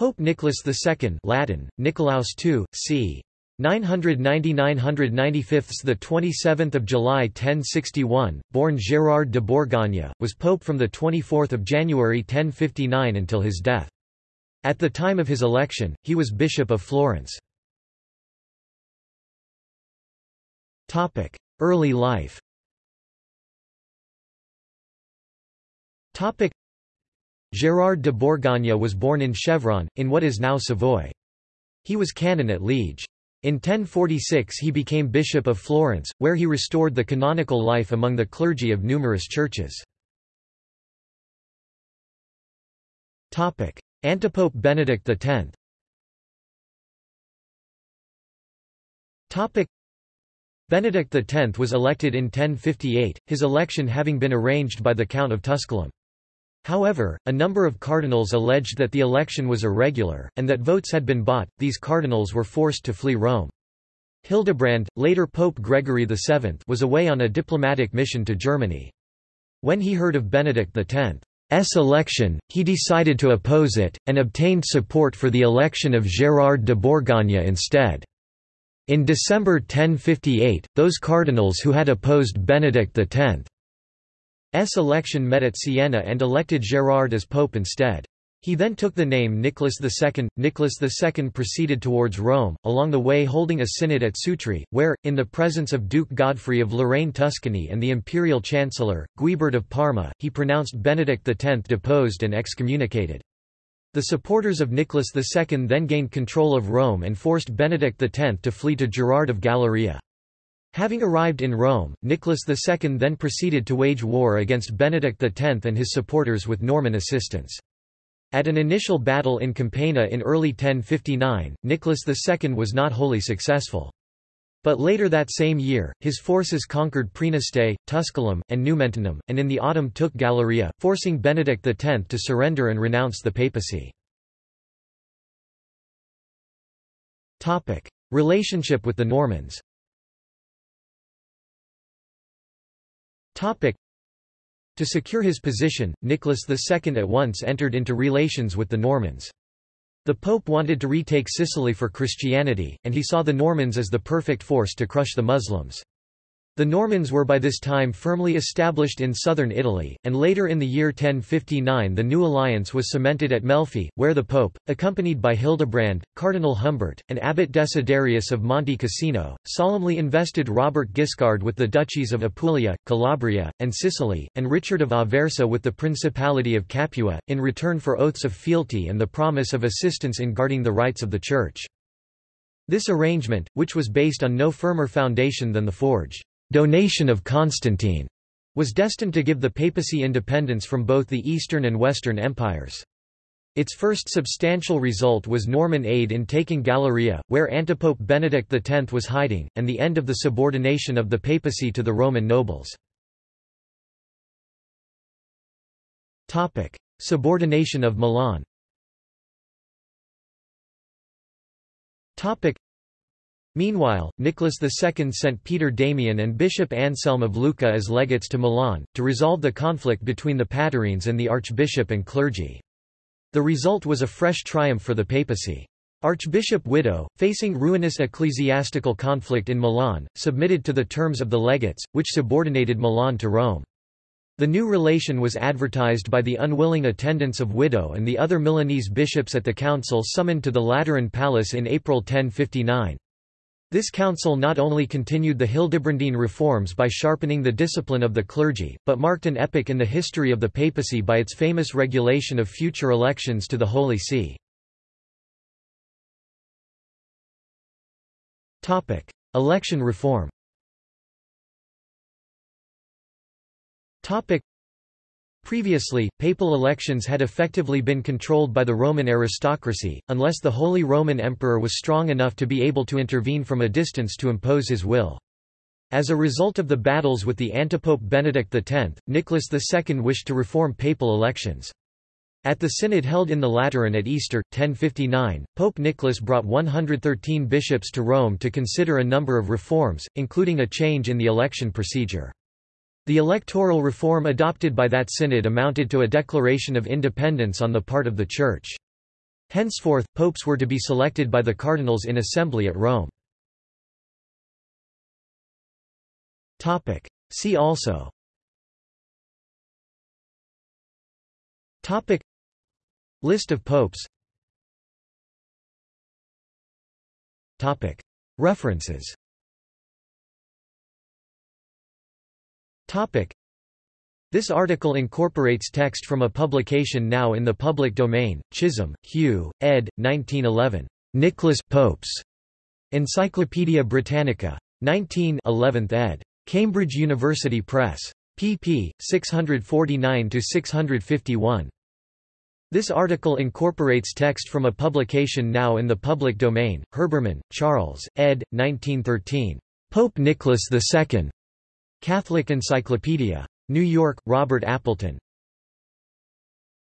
Pope Nicholas II Latin, Nicolaus II, c. 990–995 the 27th of July 1061, born Gérard de Bourgogne, was pope from the 24th of January 1059 until his death. At the time of his election, he was bishop of Florence. Topic: Early life. Topic: Gérard de Bourgogne was born in Chevron, in what is now Savoy. He was canon at Liege. In 1046 he became Bishop of Florence, where he restored the canonical life among the clergy of numerous churches. Antipope Benedict X Benedict X was elected in 1058, his election having been arranged by the Count of Tusculum. However, a number of cardinals alleged that the election was irregular, and that votes had been bought. These cardinals were forced to flee Rome. Hildebrand, later Pope Gregory VII, was away on a diplomatic mission to Germany. When he heard of Benedict X's election, he decided to oppose it, and obtained support for the election of Gérard de Bourgogne instead. In December 1058, those cardinals who had opposed Benedict X S election met at Siena and elected Gerard as pope instead. He then took the name Nicholas II. Nicholas II proceeded towards Rome, along the way holding a synod at Sutri, where, in the presence of Duke Godfrey of Lorraine-Tuscany and the imperial chancellor, Guibert of Parma, he pronounced Benedict X deposed and excommunicated. The supporters of Nicholas II then gained control of Rome and forced Benedict X to flee to Gerard of Galeria. Having arrived in Rome, Nicholas II then proceeded to wage war against Benedict X and his supporters with Norman assistance. At an initial battle in Campania in early 1059, Nicholas II was not wholly successful. But later that same year, his forces conquered Praeneste, Tusculum, and Numentinum, and in the autumn took Galeria, forcing Benedict X to surrender and renounce the papacy. Relationship with the Normans To secure his position, Nicholas II at once entered into relations with the Normans. The Pope wanted to retake Sicily for Christianity, and he saw the Normans as the perfect force to crush the Muslims. The Normans were by this time firmly established in southern Italy, and later in the year 1059 the new alliance was cemented at Melfi, where the Pope, accompanied by Hildebrand, Cardinal Humbert, and Abbot Desiderius of Monte Cassino, solemnly invested Robert Guiscard with the duchies of Apulia, Calabria, and Sicily, and Richard of Aversa with the Principality of Capua, in return for oaths of fealty and the promise of assistance in guarding the rights of the Church. This arrangement, which was based on no firmer foundation than the forged donation of Constantine was destined to give the papacy independence from both the Eastern and Western empires. Its first substantial result was Norman aid in taking Galeria, where Antipope Benedict X was hiding, and the end of the subordination of the papacy to the Roman nobles. Subordination of Milan Meanwhile, Nicholas II sent Peter Damian and Bishop Anselm of Lucca as legates to Milan, to resolve the conflict between the Patarines and the archbishop and clergy. The result was a fresh triumph for the papacy. Archbishop Wido, facing ruinous ecclesiastical conflict in Milan, submitted to the terms of the legates, which subordinated Milan to Rome. The new relation was advertised by the unwilling attendance of Wido and the other Milanese bishops at the council summoned to the Lateran Palace in April 1059. This council not only continued the Hildebrandine reforms by sharpening the discipline of the clergy, but marked an epoch in the history of the papacy by its famous regulation of future elections to the Holy See. Election reform Previously, papal elections had effectively been controlled by the Roman aristocracy, unless the Holy Roman Emperor was strong enough to be able to intervene from a distance to impose his will. As a result of the battles with the antipope Benedict X, Nicholas II wished to reform papal elections. At the synod held in the Lateran at Easter, 1059, Pope Nicholas brought 113 bishops to Rome to consider a number of reforms, including a change in the election procedure. The electoral reform adopted by that synod amounted to a declaration of independence on the part of the Church. Henceforth, popes were to be selected by the cardinals in assembly at Rome. See also. Topic. List of popes. Topic. References Topic This article incorporates text from a publication now in the public domain, Chisholm, Hugh, ed. 1911. Nicholas Popes. Encyclopædia Britannica. 19 11th ed. Cambridge University Press. pp. 649–651. This article incorporates text from a publication now in the public domain, Herbermann, Charles, ed. 1913. Pope Nicholas II. Catholic Encyclopedia. New York, Robert Appleton.